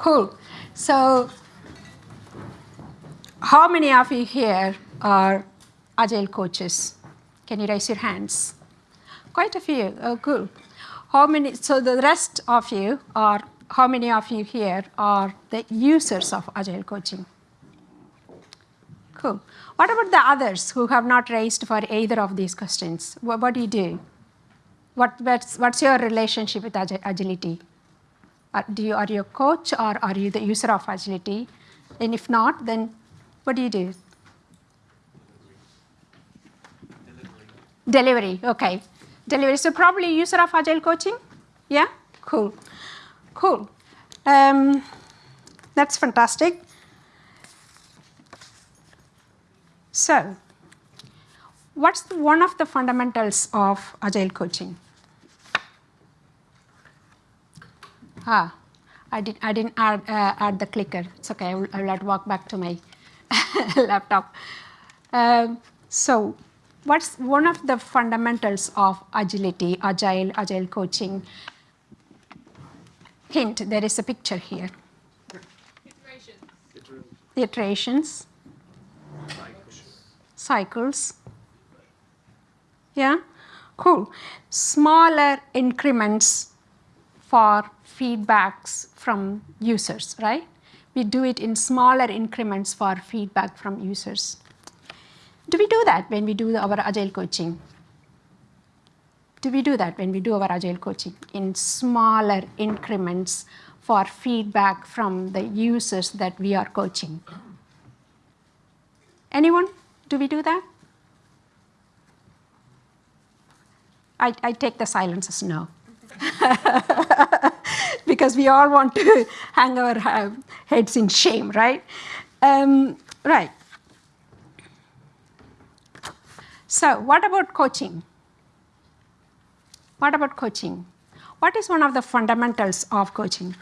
Cool. So how many of you here are Agile coaches? Can you raise your hands? Quite a few. Oh, cool. How many? So the rest of you are, how many of you here are the users of Agile coaching? Cool. What about the others who have not raised for either of these questions? What, what do you do? What, what's, what's your relationship with agility? Are, do you, are you a coach or are you the user of agility? And if not, then what do you do? Delivery. Delivery, okay. Delivery, so probably user of agile coaching? Yeah, cool, cool. Um, that's fantastic. So, what's the, one of the fundamentals of agile coaching? Ah, I, did, I didn't add, uh, add the clicker. It's okay, I will, I will walk back to my laptop. Um, so what's one of the fundamentals of agility, agile, agile coaching? Hint, there is a picture here. Iterations. Iterations. Cycles. Yeah, cool. Smaller increments for feedbacks from users, right? We do it in smaller increments for feedback from users. Do we do that when we do our agile coaching? Do we do that when we do our agile coaching in smaller increments for feedback from the users that we are coaching? Anyone? Do we do that? I, I take the silence as no. because we all want to hang our uh, heads in shame, right? Um, right. So what about coaching? What about coaching? What is one of the fundamentals of coaching?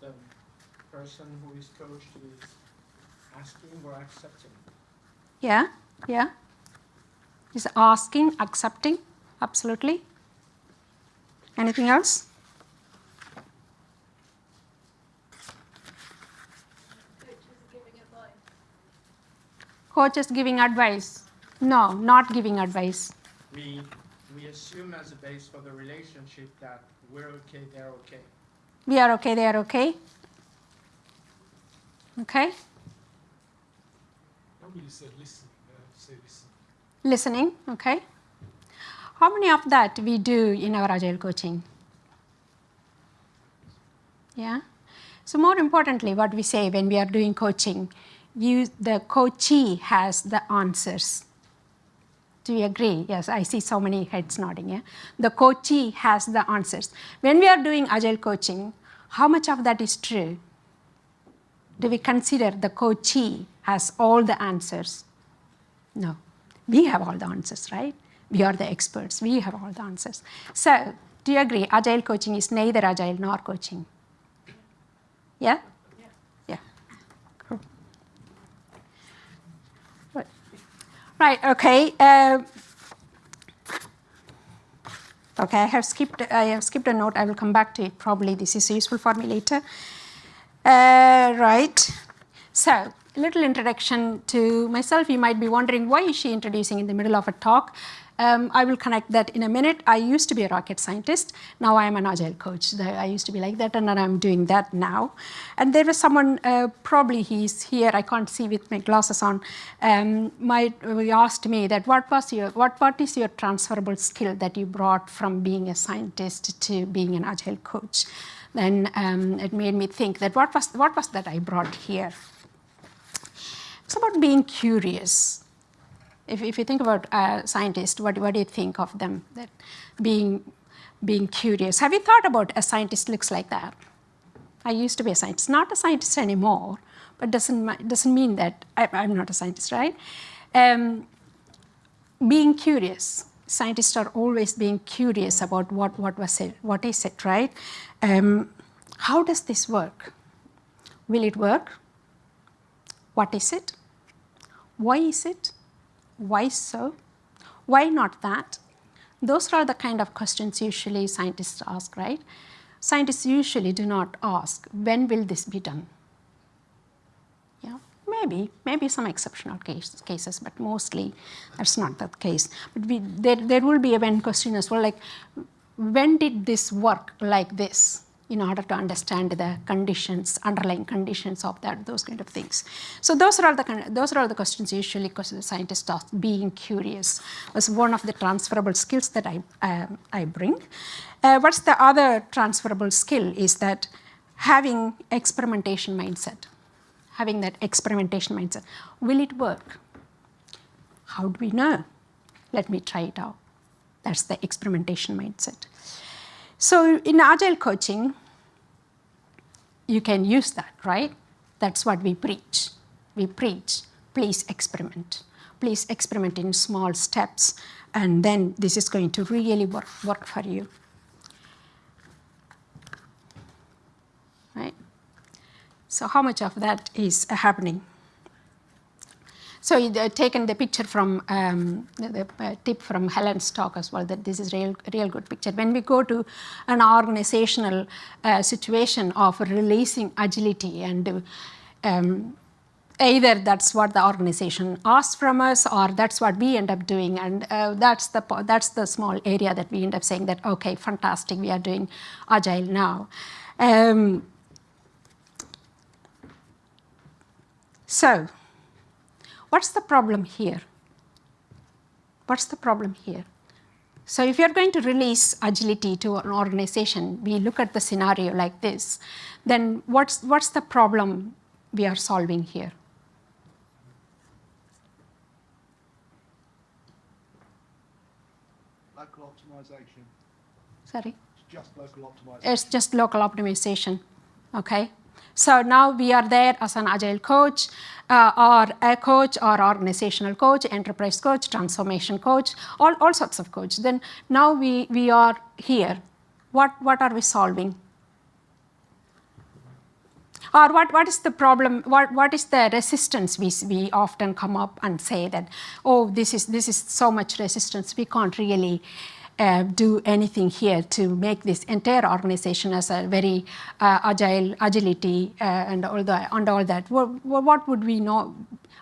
The person who is coached is asking or accepting. Yeah, yeah. Is asking, accepting, absolutely. Anything else? Coaches giving advice. No, not giving advice. We, we assume as a base for the relationship that we're okay, they're okay. We are okay, they are okay. Okay? Nobody said listen. say listen. Listening, okay. How many of that we do in our Agile coaching? Yeah. So more importantly, what we say when we are doing coaching, you, the coachee has the answers. Do you agree? Yes, I see so many heads nodding. Yeah? The coachee has the answers. When we are doing Agile coaching, how much of that is true? Do we consider the coachee has all the answers? No. We have all the answers, right? We are the experts. We have all the answers. So do you agree? Agile coaching is neither agile nor coaching. Yeah? Yeah. Cool. Right. right, okay. Uh, okay, I have skipped I have skipped a note. I will come back to it. Probably this is useful for me later. Uh, right. So a little introduction to myself. You might be wondering why is she introducing in the middle of a talk? Um, I will connect that in a minute. I used to be a rocket scientist. Now I am an agile coach. I used to be like that, and I'm doing that now. And there was someone, uh, probably he's here. I can't see with my glasses on. Um, my, asked me that what was your, what, what is your transferable skill that you brought from being a scientist to being an agile coach? Then um, it made me think that what was, what was that I brought here? It's about being curious if, if you think about a scientist, what, what do you think of them? That being, being curious. Have you thought about a scientist looks like that? I used to be a scientist, not a scientist anymore, but doesn't, doesn't mean that I, am not a scientist, right? Um, being curious. Scientists are always being curious about what, what was it, what is it, right? Um, how does this work? Will it work? What is it? Why is it? Why so? Why not that? Those are the kind of questions usually scientists ask, right? scientists usually do not ask, when will this be done? Yeah, maybe, maybe some exceptional case, cases, but mostly that's not the case. But we, there, there will be a when question as well, like when did this work like this? In order to understand the conditions, underlying conditions of that, those kind of things. So those are all the those are all the questions usually because the scientists are being curious was one of the transferable skills that I um, I bring. Uh, what's the other transferable skill is that having experimentation mindset, having that experimentation mindset. Will it work? How do we know? Let me try it out. That's the experimentation mindset. So in agile coaching, you can use that, right? That's what we preach. We preach, please experiment. Please experiment in small steps, and then this is going to really work, work for you. Right? So how much of that is happening? So you uh, taken the picture from um, the, uh, tip from Helen's talk as well that this is real real good picture. When we go to an organizational uh, situation of releasing agility and um, either that's what the organization asks from us or that's what we end up doing and uh, that's the that's the small area that we end up saying that okay fantastic we are doing agile now um, so What's the problem here? What's the problem here? So if you're going to release agility to an organization, we look at the scenario like this, then what's, what's the problem we are solving here? Local optimization. Sorry? It's just local optimization. It's just local optimization, okay? So now we are there as an agile coach uh, or a coach or organizational coach, enterprise coach, transformation coach, all, all sorts of coach. Then now we, we are here. What, what are we solving? Or what, what is the problem, what, what is the resistance we, we often come up and say that, oh, this is, this is so much resistance, we can't really uh, do anything here to make this entire organization as a very uh, agile, agility uh, and, all the, and all that. What, what would we know?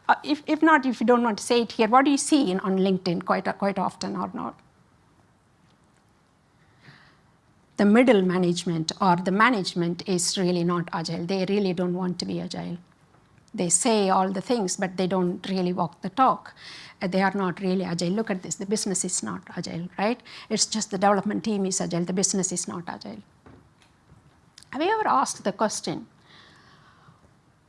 Uh, if, if not, if you don't want to say it here, what do you see in, on LinkedIn quite, quite often or not? The middle management or the management is really not agile. They really don't want to be agile. They say all the things, but they don't really walk the talk. Uh, they are not really agile. Look at this, the business is not agile, right? It's just the development team is agile, the business is not agile. Have you ever asked the question,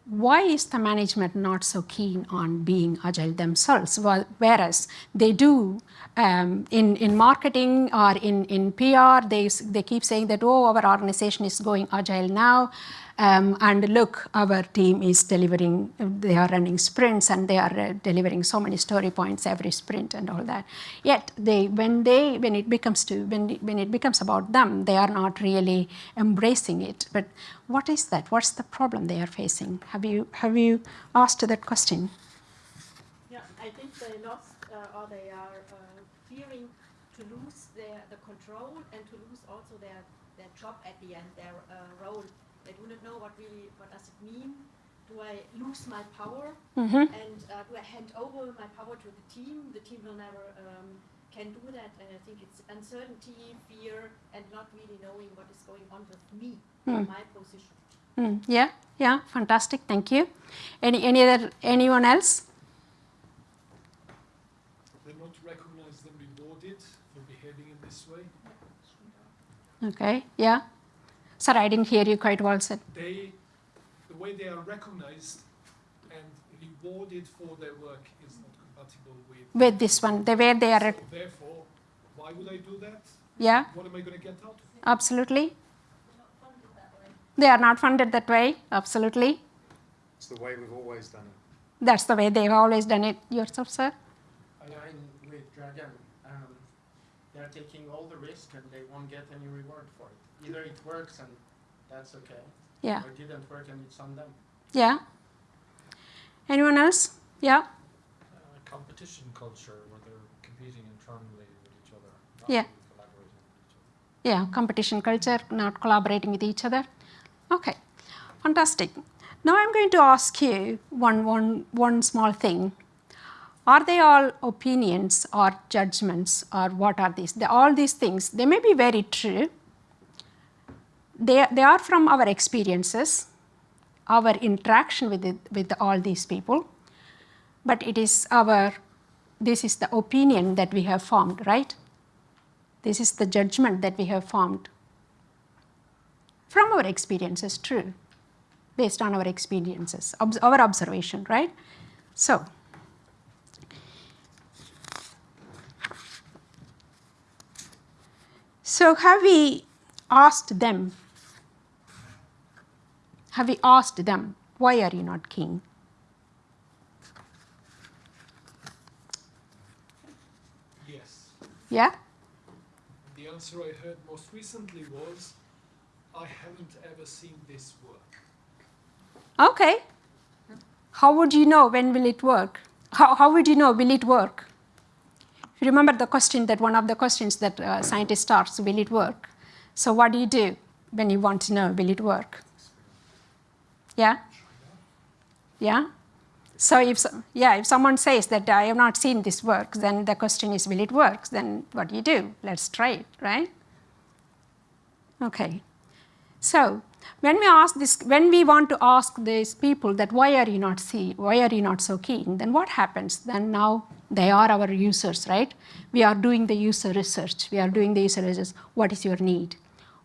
why is the management not so keen on being agile themselves, whereas they do um, in, in marketing or in, in PR, they, they keep saying that, oh, our organization is going agile now, um, and look, our team is delivering, they are running sprints and they are uh, delivering so many story points every sprint and all that. Yet they, when they, when it becomes to, when, when it becomes about them, they are not really embracing it. But what is that? What's the problem they are facing? Have you, have you asked that question? Yeah, I think they lost uh, or they are uh, fearing to lose their, the control and to lose also their, their job at the end, their uh, role they do not know what really, what does it mean? Do I lose my power? Mm -hmm. And uh, do I hand over my power to the team? The team will never um, can do that. And I think it's uncertainty, fear, and not really knowing what is going on with me, mm. my position. Mm. Yeah, yeah, fantastic. Thank you. Any, any other, anyone else? They not recognize them rewarded for behaving in this way. Okay, yeah. Sorry, I didn't hear you quite well said. They, the way they are recognized and rewarded for their work is not compatible with... With this one, the way they are... So therefore, why would I do that? Yeah. What am I going to get out of it? Absolutely. They are not funded that way, absolutely. It's the way we've always done it. That's the way they've always done it. Yourself, sir? I with Dragon. They're taking all the risk and they won't get any reward for it either it works and that's okay. Yeah. Or it didn't work and it's on them. Yeah. Anyone else? Yeah. Uh, competition culture where they're competing internally with each other. yeah. Collaborating each other. yeah, competition culture, not collaborating with each other. Okay, fantastic. Now I'm going to ask you one, one, one small thing. Are they all opinions or judgments or what are these? they all these things, they may be very true. They, they are from our experiences, our interaction with, it, with all these people, but it is our, this is the opinion that we have formed, right? This is the judgment that we have formed from our experiences, true, based on our experiences, our observation, right? So, so have we asked them, have we asked them, why are you not king? Yes. Yeah? The answer I heard most recently was, I haven't ever seen this work. Okay. How would you know when will it work? How, how would you know will it work? Remember the question that one of the questions that uh, scientist asks, will it work? So what do you do when you want to know will it work? Yeah? Yeah? So if, yeah, if someone says that I have not seen this work, then the question is will it work? Then what do you do? Let's try it, right? Okay. So when we ask this, when we want to ask these people that why are you not see, why are you not so keen, then what happens? Then now they are our users, right? We are doing the user research. We are doing the user research. What is your need?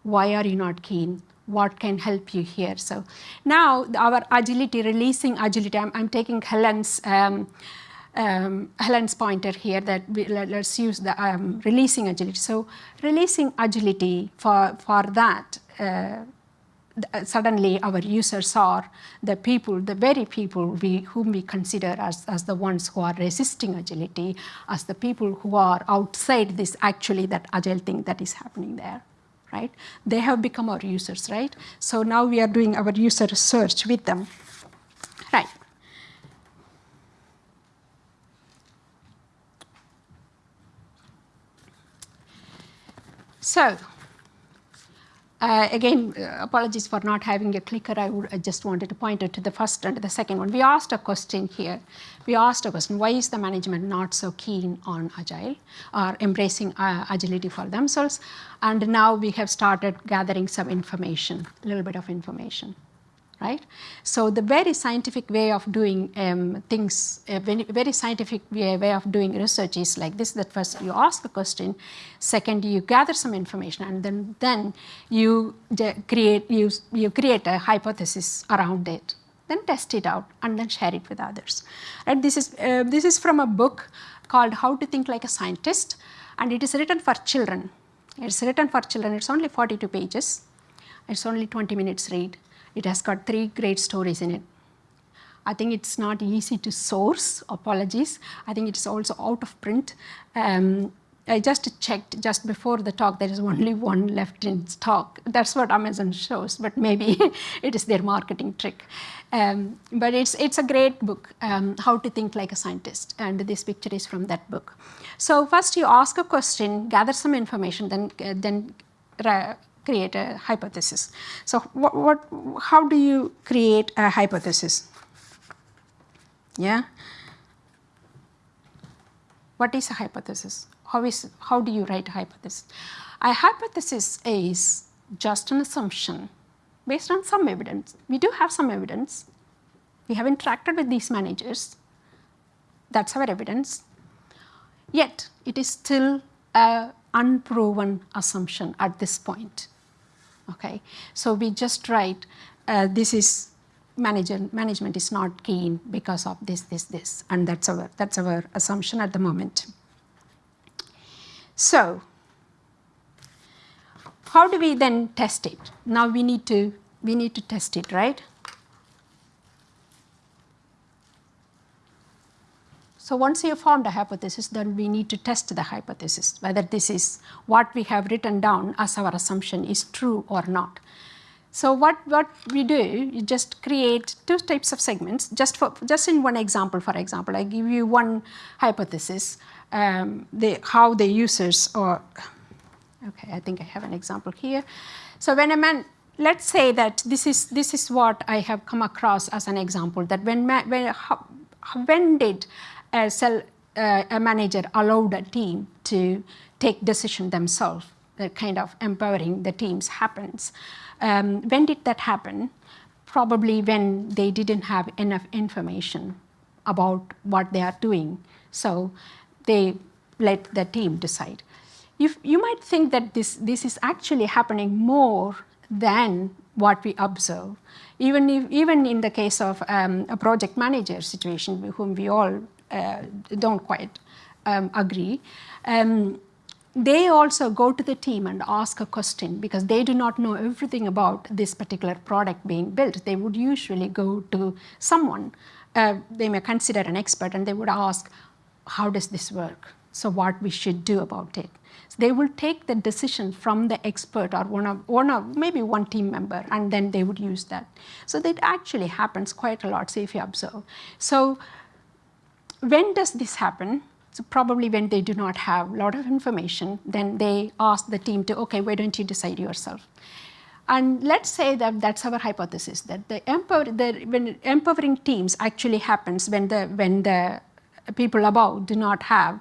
Why are you not keen? What can help you here? So now our agility, releasing agility, I'm, I'm taking Helen's um, um, Helen's pointer here that we, let, us use the um, releasing agility. So releasing agility for, for that uh, suddenly our users are the people, the very people we, whom we consider as, as the ones who are resisting agility, as the people who are outside this actually that agile thing that is happening there, right? They have become our users, right? So now we are doing our user research with them, right? So uh, again, uh, apologies for not having a clicker. I, would, I, just wanted to point out to the first and the second one. We asked a question here. We asked a question, why is the management not so keen on agile or embracing uh, agility for themselves? And now we have started gathering some information, a little bit of information right? So the very scientific way of doing um, things, a very, very scientific way, way, of doing research is like this, that first you ask a question, second you gather some information and then, then you create, you, you create a hypothesis around it, then test it out and then share it with others. Right? This, is, uh, this is from a book called How to Think Like a Scientist and it is written for children. It's written for children, it's only 42 pages, it's only 20 minutes read it has got three great stories in it. I think it's not easy to source, apologies. I think it's also out of print. Um, I just checked just before the talk, there is only one left in stock. That's what Amazon shows, but maybe it is their marketing trick. Um, but it's, it's a great book, um, How to Think Like a Scientist, and this picture is from that book. So first you ask a question, gather some information, then, uh, then create a hypothesis. So what, what, how do you create a hypothesis? Yeah? What is a hypothesis? How, is, how do you write a hypothesis? A hypothesis is just an assumption based on some evidence. We do have some evidence. We have interacted with these managers. That's our evidence. Yet, it is still an unproven assumption at this point. Okay, so we just write uh, this is manager management is not keen because of this, this, this, and that's our that's our assumption at the moment. So how do we then test it? Now we need to we need to test it, right? So once you have formed a hypothesis, then we need to test the hypothesis, whether this is what we have written down as our assumption is true or not. So what, what we do, you just create two types of segments, just, for, just in one example, for example, I give you one hypothesis, um, the, how the users or Okay, I think I have an example here. So when a man, let's say that this is, this is what I have come across as an example, that when, when, when did a, cell, uh, a manager allowed a team to take decision themselves, the kind of empowering the teams happens. Um, when did that happen? Probably when they didn't have enough information about what they are doing. So they let the team decide. You, you might think that this, this is actually happening more than what we observe. Even, if, even in the case of um, a project manager situation, whom we all uh, don't quite um, agree, um, they also go to the team and ask a question because they do not know everything about this particular product being built. They would usually go to someone, uh, they may consider an expert, and they would ask, how does this work? So what we should do about it. So they will take the decision from the expert or one of, one of maybe one team member, and then they would use that. So that actually happens quite a lot, so if you observe. So when does this happen? So probably when they do not have a lot of information, then they ask the team to, okay, why don't you decide yourself? And let's say that that's our hypothesis, that the, empower, the when empowering teams actually happens when the, when the people above do not have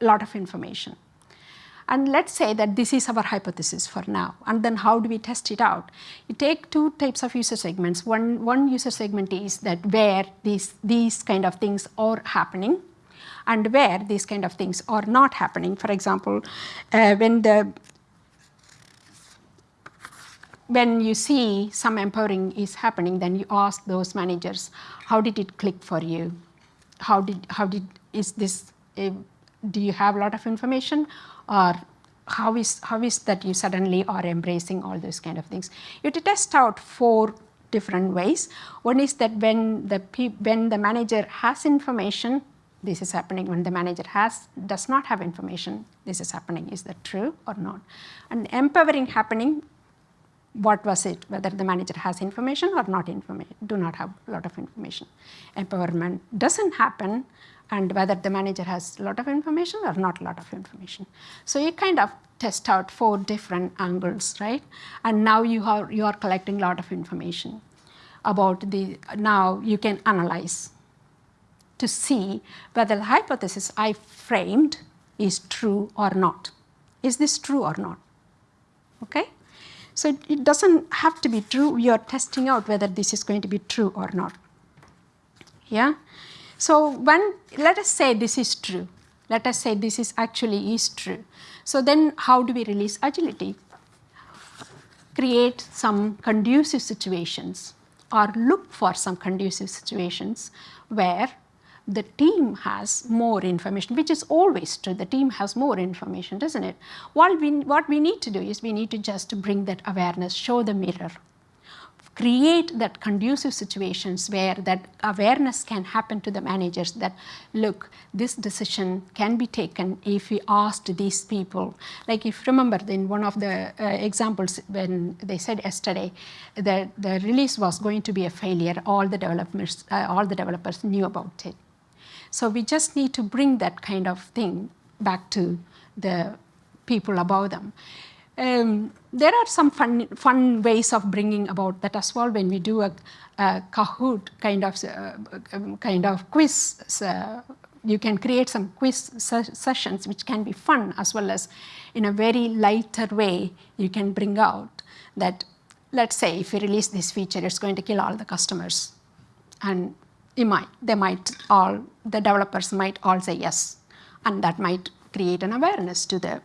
a lot of information. And let's say that this is our hypothesis for now. And then how do we test it out? You take two types of user segments. One, one user segment is that where these, these kind of things are happening and where these kind of things are not happening. For example, uh, when the when you see some empowering is happening, then you ask those managers, how did it click for you? How did, how did, is this, uh, do you have a lot of information or how is, how is that you suddenly are embracing all those kind of things? You have to test out four different ways. One is that when the, when the manager has information, this is happening. When the manager has, does not have information, this is happening. Is that true or not? And empowering happening, what was it? Whether the manager has information or not information, do not have a lot of information. Empowerment doesn't happen and whether the manager has a lot of information or not a lot of information. So you kind of test out four different angles, right? And now you are, you are collecting a lot of information about the, now you can analyze to see whether the hypothesis I framed is true or not. Is this true or not? Okay? So it doesn't have to be true. We are testing out whether this is going to be true or not. Yeah? So when, let us say this is true. Let us say this is actually is true. So then how do we release agility? Create some conducive situations or look for some conducive situations where the team has more information, which is always true. The team has more information, doesn't it? What we, what we need to do is we need to just bring that awareness, show the mirror, create that conducive situations where that awareness can happen to the managers that look this decision can be taken if we asked these people like if remember in one of the uh, examples when they said yesterday that the release was going to be a failure all the developers uh, all the developers knew about it so we just need to bring that kind of thing back to the people above them. Um, there are some fun, fun ways of bringing about that as well when we do a, a Kahoot kind of, uh, um, kind of quiz. Uh, you can create some quiz se sessions which can be fun as well as in a very lighter way you can bring out that let's say if we release this feature it's going to kill all the customers and you might, they might all, the developers might all say yes. And that might create an awareness to the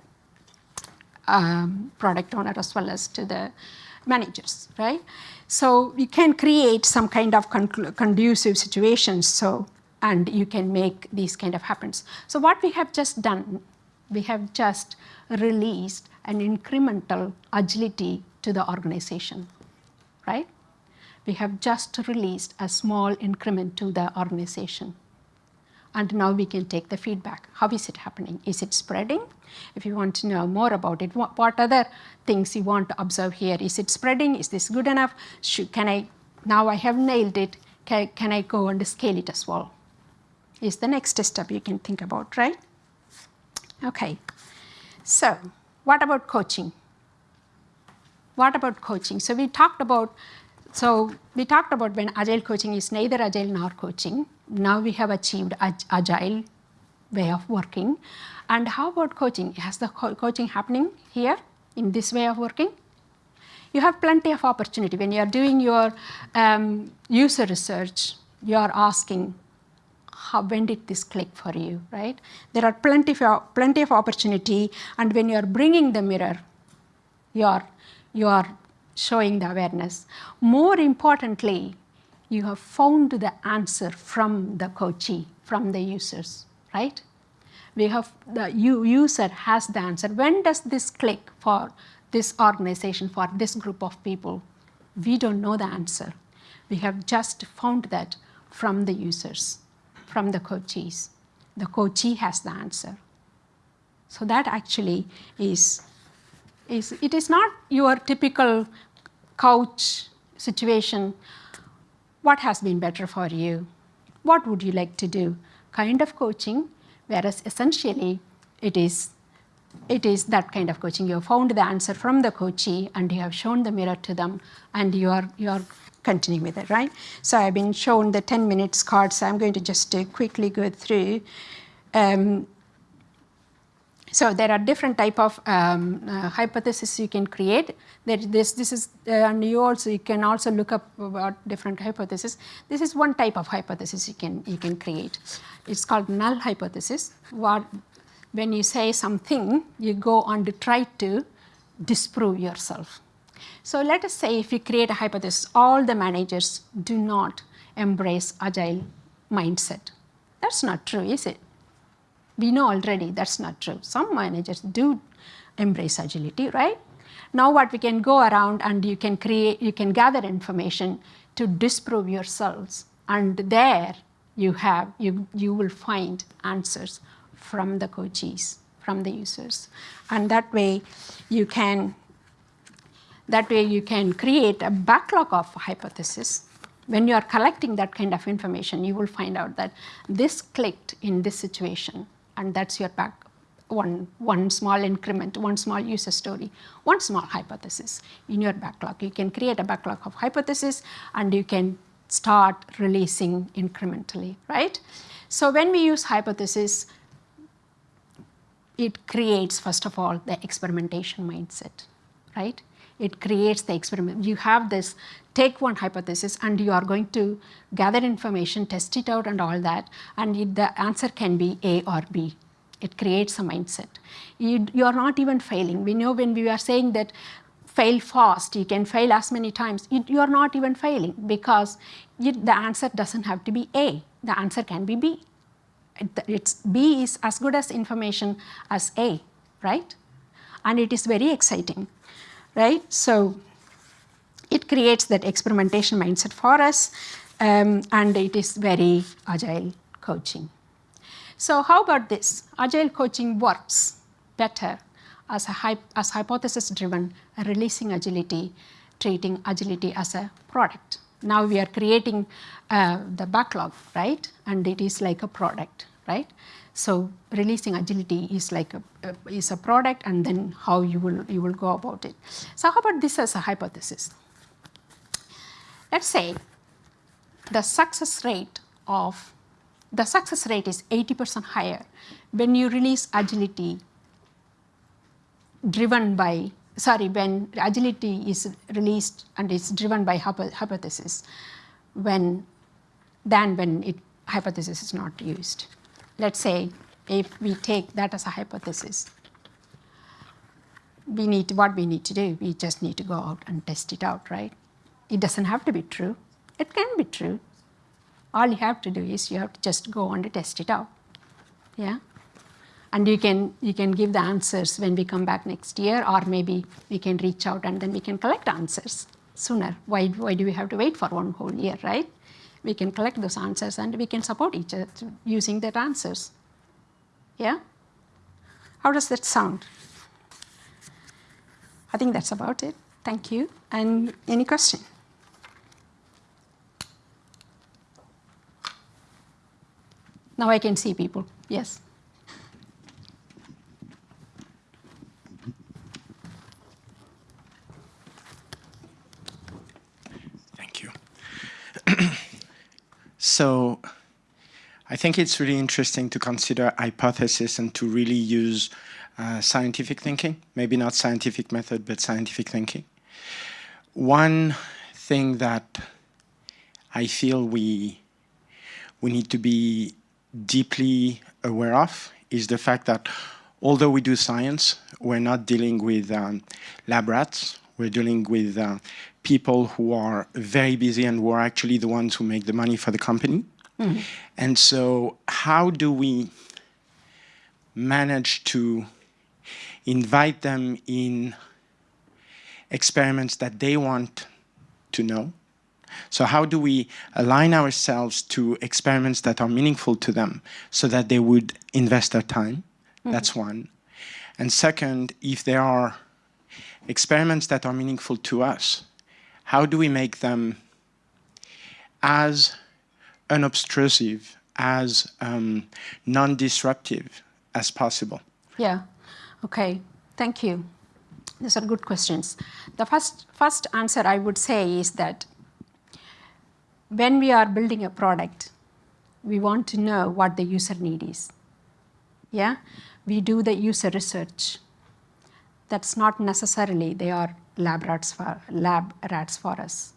um, product owner as well as to the managers, right? So you can create some kind of conducive situations so, and you can make these kind of happens. So what we have just done, we have just released an incremental agility to the organization, right? We have just released a small increment to the organization. And now we can take the feedback. How is it happening? Is it spreading? If you want to know more about it, what, what other things you want to observe here? Is it spreading? Is this good enough? Should, can I, now I have nailed it, can, can I go and scale it as well? Is the next step you can think about, right? Okay, so what about coaching? What about coaching? So we talked about, so we talked about when agile coaching is neither agile nor coaching. Now we have achieved ag- agile way of working. And how about coaching? Has the co- coaching happening here in this way of working? You have plenty of opportunity when you are doing your um, user research. You are asking, how, when did this click for you, right? There are plenty of, plenty of opportunity, and when you are bringing the mirror, you are, you are showing the awareness. More importantly, you have found the answer from the coachee, from the users, right? We have the user has the answer. When does this click for this organization, for this group of people? We don't know the answer. We have just found that from the users, from the coachees. The coachee has the answer. So that actually is, is it is not your typical couch situation. What has been better for you? What would you like to do? Kind of coaching, whereas essentially it is it is that kind of coaching. You have found the answer from the coachee and you have shown the mirror to them and you are you are continuing with it, right? So I've been shown the 10 minutes card, so I'm going to just uh, quickly go through. Um, so there are different type of um, uh, hypotheses you can create. There, this, this is, uh, and you also you can also look up about different hypotheses. This is one type of hypothesis you can you can create. It's called null hypothesis. What, when you say something, you go on to try to disprove yourself. So let us say if you create a hypothesis, all the managers do not embrace agile mindset. That's not true, is it? we know already that's not true. Some managers do embrace agility, right? Now what we can go around and you can create, you can gather information to disprove yourselves. And there you have, you, you will find answers from the coaches, from the users. And that way you can, that way you can create a backlog of hypotheses when you are collecting that kind of information, you will find out that this clicked in this situation, and that's your back one, one small increment, one small user story, one small hypothesis in your backlog. You can create a backlog of hypotheses and you can start releasing incrementally, right? So when we use hypothesis, it creates, first of all, the experimentation mindset, right? It creates the experiment. You have this, take one hypothesis and you are going to gather information, test it out and all that, and the answer can be A or B. It creates a mindset. You, you are not even failing. We know when we are saying that fail fast, you can fail as many times, you, you are not even failing because you, the answer doesn't have to be A. The answer can be B. It- It's B is as good as information as A, right? And it is very exciting, right? So it creates that experimentation mindset for us, um, and it is very agile coaching. So how about this? Agile coaching works better as a as hypothesis-driven, releasing agility, treating agility as a product. Now we are creating uh, the backlog, right? And it is like a product, right? So releasing agility is like a, a is a product, and then how you will you will go about it. So how about this as a hypothesis? Let's say the success rate of the success rate is 80% higher when you release agility driven by sorry when agility is released and is driven by hypothesis when than when it hypothesis is not used. Let's say if we take that as a hypothesis we need what we need to do we just need to go out and test it out right? It doesn't have to be true. It can be true all you have to do is you have to just go on to test it out. Yeah? And you can you can give the answers when we come back next year or maybe we can reach out and then we can collect answers sooner. Why, why do we have to wait for one whole year right? We can collect those answers and we can support each other using that answers. Yeah? How does that sound? I think that's about it. Thank you. And any question Now I can see people, yes. Thank you. so I think it's really interesting to consider hypothesis and to really use uh, scientific thinking, maybe not scientific method, but scientific thinking. One thing that I feel we we need to be deeply aware of is the fact that although we do science, we're not dealing with um, lab rats, we're dealing with uh, people who are very busy and who are actually the ones who make the money for the company. And so how do we manage to invite them in experiments that they want to know? So how do we align ourselves to experiments that are meaningful to them so that they would invest their time? That's one. And second, if there are experiments that are meaningful to us, how do we make them as unobtrusive, as um, non-disruptive as possible? Yeah. Okay. Thank you. These are good questions. The first first answer I would say is that when we are building a product, we want to know what the user need is. Yeah, we do the user research. That's not necessarily they are lab rats for lab rats for us.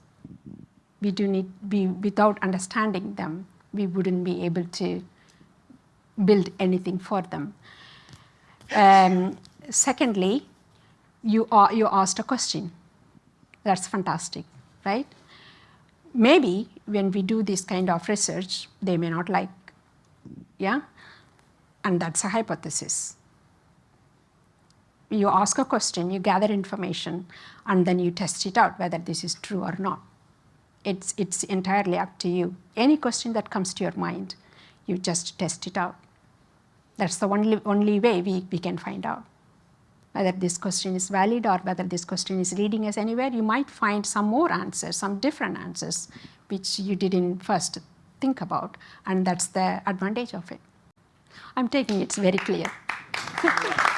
We do need be without understanding them, we wouldn't be able to build anything for them. Um, secondly, you, are, you asked a question. That's fantastic, right? Maybe when we do this kind of research, they may not like, yeah? And that's a hypothesis. You ask a question, you gather information, and then you test it out whether this is true or not. It's, it's entirely up to you. Any question that comes to your mind, you just test it out. That's the only, only way we, we can find out whether this question is valid or whether this question is leading us anywhere. You might find some more answers, some different answers, which you didn't first think about, and that's the advantage of it. I'm taking it's very clear.